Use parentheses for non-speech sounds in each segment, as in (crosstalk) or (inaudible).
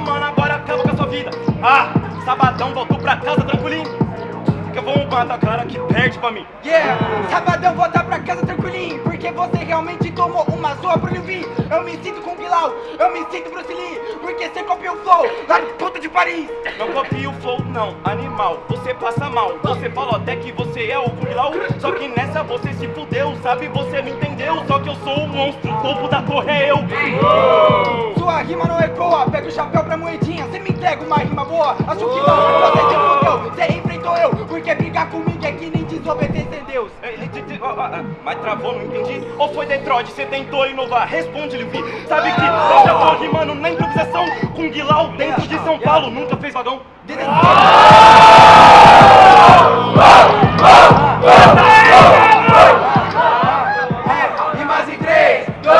Mano, agora acaba com a sua vida. Ah, sabadão, voltou pra casa tranquilinho. Que eu vou matar a cara que perde pra mim. Yeah, sabadão voltar pra casa tranquilinho Porque você realmente tomou uma zoa pro Levi Eu me sinto com Bilal, eu me sinto Bruce Lee Porque você copiou o flow lá de puta de Paris Não copia o flow, não, animal. Você passa mal. Você falou até que você é o Lao. Só que nessa você se fudeu, sabe? Você não entendeu. Só que eu sou o monstro, o topo da torre é eu. Sua rima não ecoa, pega o chapéu pra moedinha Você me entrega uma rima boa, acho que não Você se fudeu, você enfrentou eu Porque brigar comigo é que nem desobedecer Deus É, é, Mas travou, não entendi. Ou foi Detroit, você tentou inovar? Responde, Levi. Sabe que eu já tô rimando na improvisação com Guilau dentro de São Paulo. Nunca fez vagão? Rimas em 3, 2,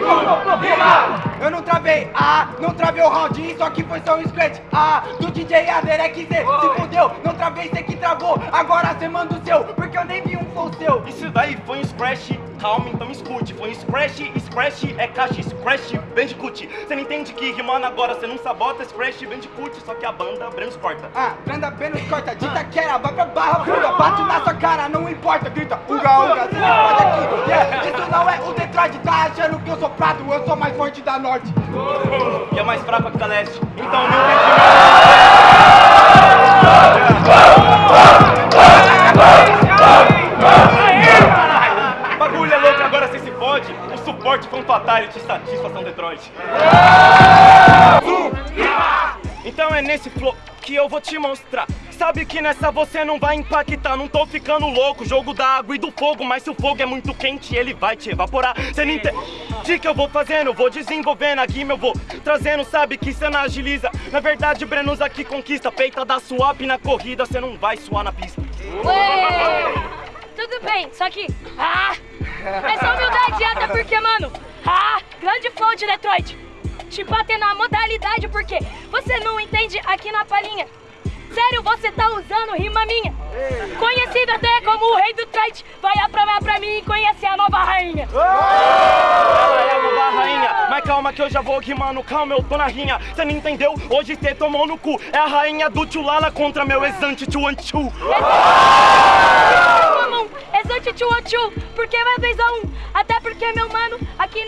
1, rima! Eu não travei, ah, não travei o round, isso aqui foi só um scratch, ah, do DJ Aderek Z, se fudeu, não travei, cê que travou, agora cê manda o seu, porque eu nem vi um flow seu. Isso daí foi um scratch, calma, então escute. Foi um scratch, scratch é caixa, scratch, bandicoot. Você não entende que rimando agora você não sabota, scratch, bandicoot, só que a banda Brenos corta. Ah, Branda Benos corta, dita quera, vai pra barra pura, bate na sua cara, não importa, grita, uga, uga, cê não pode aqui, yeah, isso não é o Detroit, tá achando que eu sou prato, eu sou mais forte da norte. E é mais fraca que a leste. Então não entendi mais. Bagulho é louco, agora você se fode. O suporte foi um fatality, satisfação Detroit. Então é nesse flow que eu vou te mostrar. Sabe que nessa você não vai impactar, não tô ficando louco. Jogo da água e do fogo, mas se o fogo é muito quente, ele vai te evaporar. Cê não entende que eu vou fazendo, vou desenvolvendo a rima, eu vou trazendo, sabe que cê não agiliza. Na verdade, Brenos aqui conquista, peita da swap na corrida, cê não vai suar na pista. Ué, Tudo bem, só que. Ah! Essa humildade até porque, mano. Ah! Grande flow de Detroit. Te bater na modalidade porque você não entende aqui na palhinha. Sério, você tá usando rima minha. Conhecido até como o rei do trade. Vai aprovar pra mim e conhecer a nova rainha. Ela é a nova rainha, mas calma que eu já vou rimando, calma, eu tô na rinha. Cê não entendeu? Hoje cê tomou no cu. É a rainha do Tchulala contra meu exante Tchuanchu. Exante tchu tchu, porque vai vez a um. Até porque, meu mano,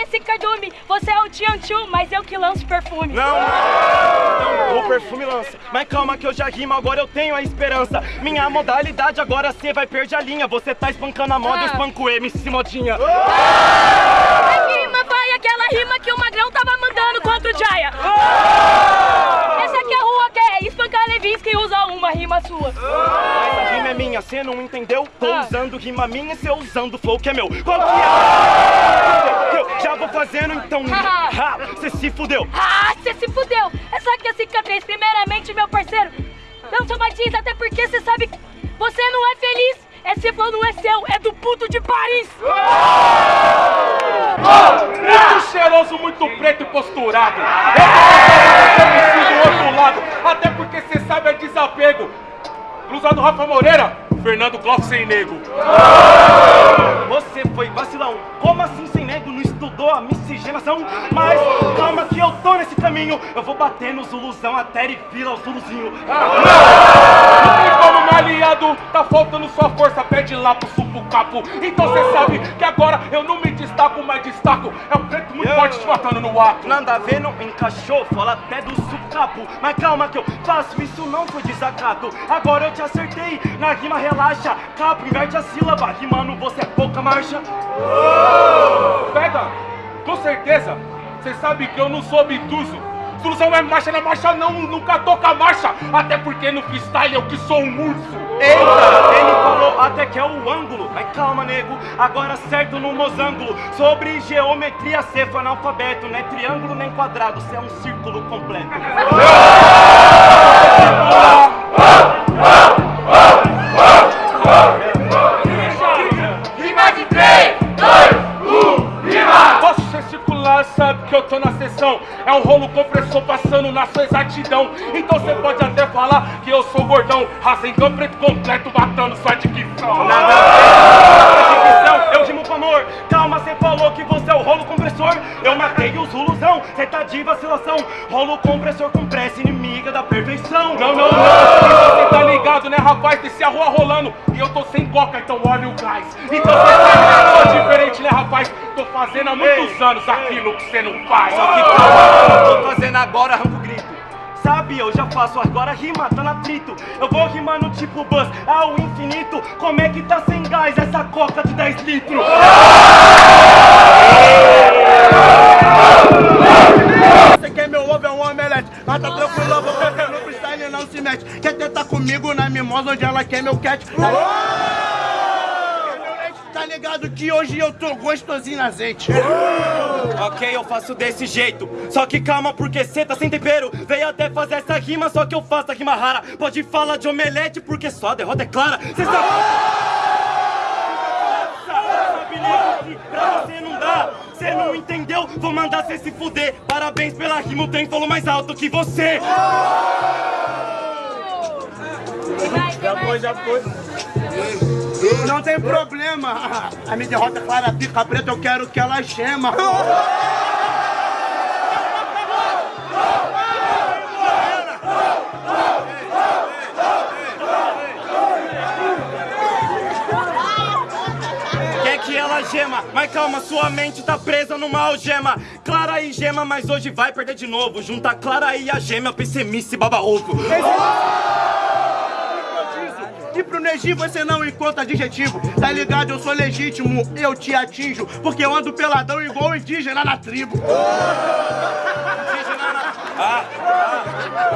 nesse cardume, você é o Tian mas eu que lanço perfume. Não, não, o perfume lança. Mas calma que eu já rimo, agora eu tenho a esperança. Minha modalidade agora cê vai perder a linha. Você tá espancando a moda, eu Ah. espanco o MC Modinha. A rima vai aquela rima que o Magrão tava mandando contra o Jaya. Uma rima sua. Essa rima é minha, cê não entendeu? Tô Ah. usando rima minha, cê usando flow que é meu. Qual que é? Eu já vou fazendo então. (laughs) Ha, cê se fudeu. Ah, você se fudeu. Essa aqui é a cicatriz. Primeiramente, meu parceiro, não somatiza, até porque você sabe que você não é feliz. Esse flow não é seu, é do puto de Paris. Muito cheiroso, muito preto e posturado. Eu Blusa do Rafa Moreira, Fernando Kloff sem nego. Você foi vacilão. Como assim miscigenação? Mas calma que eu tô nesse caminho. Eu vou bater no Zuluzão até ele vira o Zuluzinho. Não tem como, aliado, tá faltando sua força, pede lá pro supo capo. Então cê sabe que agora eu não me destaco, mas destaco. É um preto muito forte te matando no ato. Nada a ver, não encaixou, fala até do sucapo. Mas calma que eu faço, isso não foi desacato. Agora eu te acertei, na rima relaxa. Capo, inverte a sílaba, rimando você é pouca marcha. Pega, com certeza, cê sabe que eu não sou obtuso. Solução é marcha na marcha, não, nunca toca marcha. Até porque no freestyle eu que sou um urso. Eita, ele falou até que é o ângulo. Mas calma, nego, agora certo no mosângulo. Sobre geometria, cê foi analfabeto. Não é triângulo nem quadrado, cê é um círculo completo. (laughs) que eu tô na sessão. É um rolo compressor passando na sua exatidão. Então você pode até falar que eu sou gordão. Rasengão preto completo, matando sua dicção. Nada a ver. Eu rimo com amor. Calma, cê falou que você é o rolo compressor. Eu matei o Zuluzão, cê tá de vacilação. Rolo compressor com pressa. Não, não, não. E você tá ligado, né, rapaz? Descer a rua rolando. E eu tô sem coca, então olha o gás. Então você sabe que eu tô diferente, né, rapaz? Tô fazendo há muitos Ei. anos aquilo que você não faz. Só que calma, eu tô fazendo agora, arranco o grito. Sabe, eu já faço agora rima, tá no atrito. Eu vou rimando tipo bus ao infinito. Como é que tá sem gás essa coca de 10 litros? Você quer meu ovo é um omelete, mas tá tranquilo, porque no freestyle não se mete. Quer tentar comigo na mimosa onde ela quer meu cat? Quer meu leite? Tá ligado que hoje eu tô gostosinho na azeite. Ok, eu faço desse jeito. Só que calma, porque cê tá sem tempero. Veio até fazer essa rima, só que eu faço a rima rara. Pode falar de omelete, porque só a derrota é clara. Cê sabe. Pra você não dá. Cê não entendeu? Vou mandar cê se fuder. Parabéns pela rima, o trem falou mais alto que você. Já foi, já foi. Não tem problema. A minha derrota é clara, pica preta, eu quero que ela gema. Quer que ela gema, mas calma, sua mente tá presa numa algema. Clara e gema, mas hoje vai perder de novo. Junta a Clara e a gema, PCMice baba ovo. Pro Neji você não encontra adjetivo. Tá ligado? Eu sou legítimo, eu te atinjo. Porque eu ando peladão igual indígena na tribo. Ah, ah,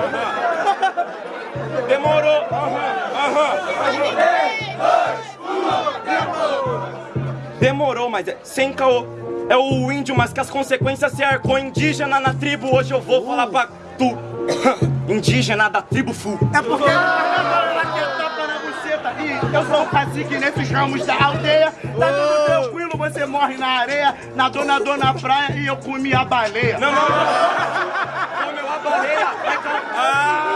aham. Demorou. Aham, aham. Demorou, mas é sem caô. É o índio, mas que as consequências se arcou indígena na tribo. Hoje eu vou falar pra tu. (coughs) Indígena da tribo Fu. É porque eu sou um cacique nesses ramos da aldeia. Tá tudo tranquilo, você morre na areia. Nadou, nadou na praia e eu comi a baleia. Não, não, não. Comeu a baleia. Ah!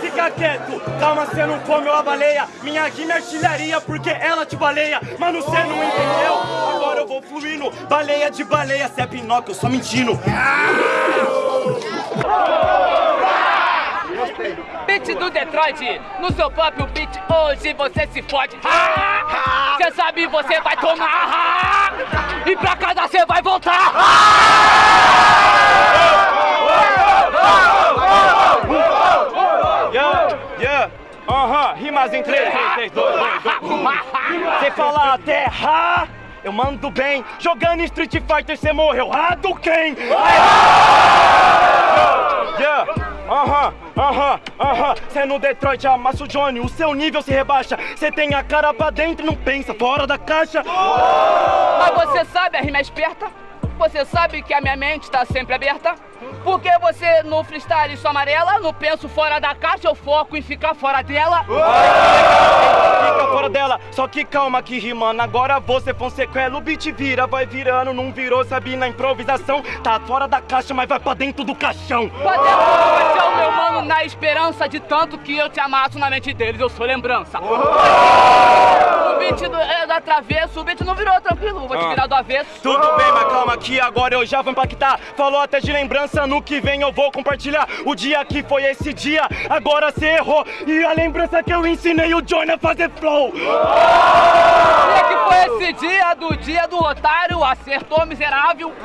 Fica quieto. Calma, você não comeu a baleia. Minha rima é artilharia porque ela te baleia. Mano, você não entendeu? Agora eu vou fluindo. Baleia de baleia. Cê é Pinóquio, eu só mentindo. Beat do Detroit, no seu próprio beat, hoje você se fode. Você sabe, você vai tomar. E pra casa você vai voltar. Yeah, yeah. Aham, rimas em 3, 3, 2, 2, 2. Você fala até ha, eu mando bem. Jogando Street Fighter, você morreu. Hadouken! Yeah, aham, aham, aham. Cê no Detroit amassa o Johnny, o seu nível se rebaixa. Cê tem a cara pra dentro e não pensa fora da caixa. Mas você sabe, a rima é esperta. Você sabe que a minha mente tá sempre aberta. Porque você no freestyle sou amarela, no penso fora da caixa, eu foco em ficar fora dela. Fica fora dela, só que calma que rimando. Agora você foi um sequela, o beat vira, vai virando, não virou, sabe? Na improvisação, tá fora da caixa, mas vai pra dentro do caixão. Pra dentro você é o meu mano, na esperança de tanto que eu te amasso na mente deles, eu sou lembrança. Beat do, é do travesso, o beat não virou tranquilo, vou te virar do avesso. Tudo bem, mas calma que agora eu já vou impactar. Falou até de lembrança, no que vem eu vou compartilhar. O dia que foi esse dia, agora cê errou. E a lembrança que eu ensinei o Johnny a fazer flow. Dia que foi esse dia do dia do otário, acertou miserável. (laughs)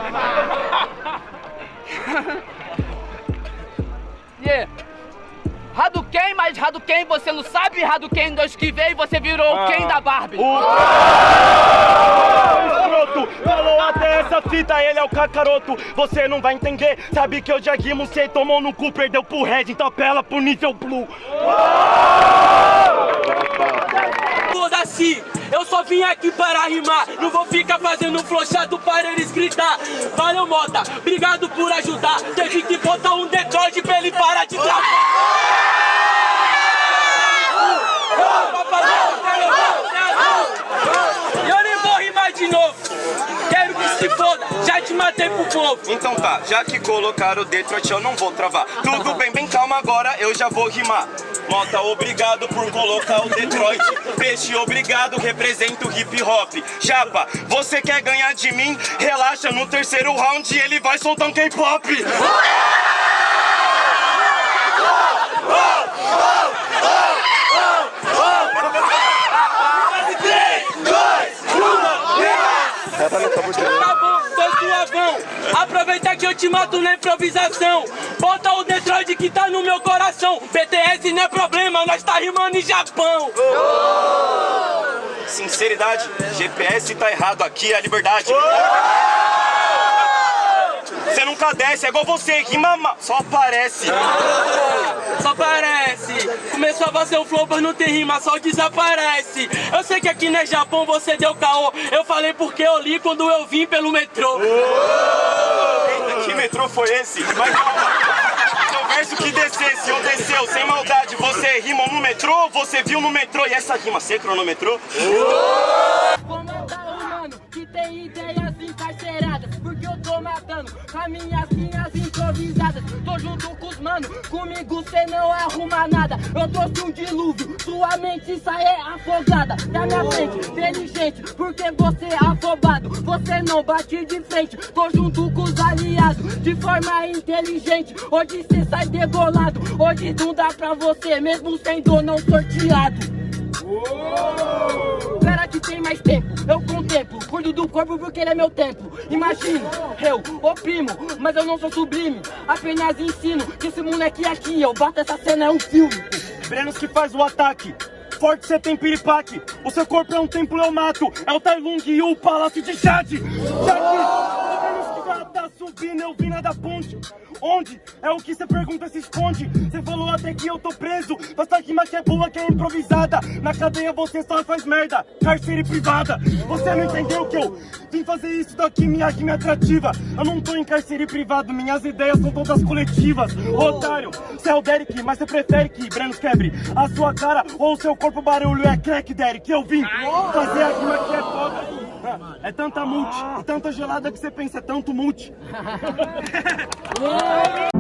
yeah. Hadouken, mas Hadouken você não sabe, Hadouken dois que veio você virou o Ken da Barbie. O escroto falou até essa fita, ele é o cacaroto. Você não vai entender, sabe que eu já rimo, cê tomou no cu, perdeu pro Red, então apela pro nível Blue. Foda-se, eu só vim aqui para rimar. Não vou ficar fazendo flow chato para eles gritar. Valeu, Mota, obrigado por ajudar. Teve que botar um Detroit pra ele parar de travar. Eu nem vou rimar de novo. Quero que se foda, já te matei pro povo. Então tá, já que colocaram o Detroit eu não vou travar. Tudo bem, bem calma agora, eu já vou rimar. Mota, obrigado por colocar o Detroit. Peixe, obrigado, represento o hip hop. Chapa, você quer ganhar de mim? Relaxa, no terceiro round ele vai soltar um K-pop. Tá bom, tô suavão. Aproveita que eu te mato na improvisação. Bota o Detroit que tá no meu coração. BTS não é problema, nós tá rimando em Japão. Sinceridade, GPS tá errado, aqui é a liberdade. Você nunca desce, é igual você, rima ma- só aparece. (laughs) Só parece. Começou a fazer o flow, mas não tem rima, só desaparece. Eu sei que aqui não é Japão, você deu caô. Eu falei porque eu li quando eu vim pelo metrô. (laughs) Eita, que metrô foi esse? Mas verso que descesse ou desceu, sem maldade, você rimou no metrô, você viu no metrô e essa rima, você cronometrou? Vou matando com as minhas linhas improvisadas Tô junto com os mano, comigo cê não arruma nada Eu trouxe um dilúvio, sua mente sai é afogada Da minha frente, inteligente, porque você é afobado Você não bate de frente, tô junto com os aliados De forma inteligente, hoje cê sai degolado Hoje não dá pra você, mesmo sendo não sorteado. Espera que tem mais tempo, eu Cuido do corpo porque ele é meu templo Imagino, eu oprimo, mas eu não sou sublime Apenas ensino que esse moleque aqui Eu bato essa cena, é um filme Brenos que faz o ataque. Forte você tem piripaque. O seu corpo é um templo, eu mato. É o Tai Lung e o palácio de Jade. Jade. Brenos que tá subindo, eu vim da ponte. Onde? É o que você pergunta, se esconde. Você falou até que eu tô preso. Basta rima que é boa, que é improvisada. Na cadeia você só faz merda. Cárcere privada. Você não entendeu que eu vim fazer isso daqui, minha rima é atrativa. Eu não tô em cárcere privado, minhas ideias são todas coletivas. Otário, você é o Derek, mas você prefere que Brenos quebre a sua cara ou o seu corpo barulho é crack, Derek. Eu vim fazer a rima que é foda. É tanta multi, tanta gelada que você pensa, é tanto multi. (laughs) (laughs)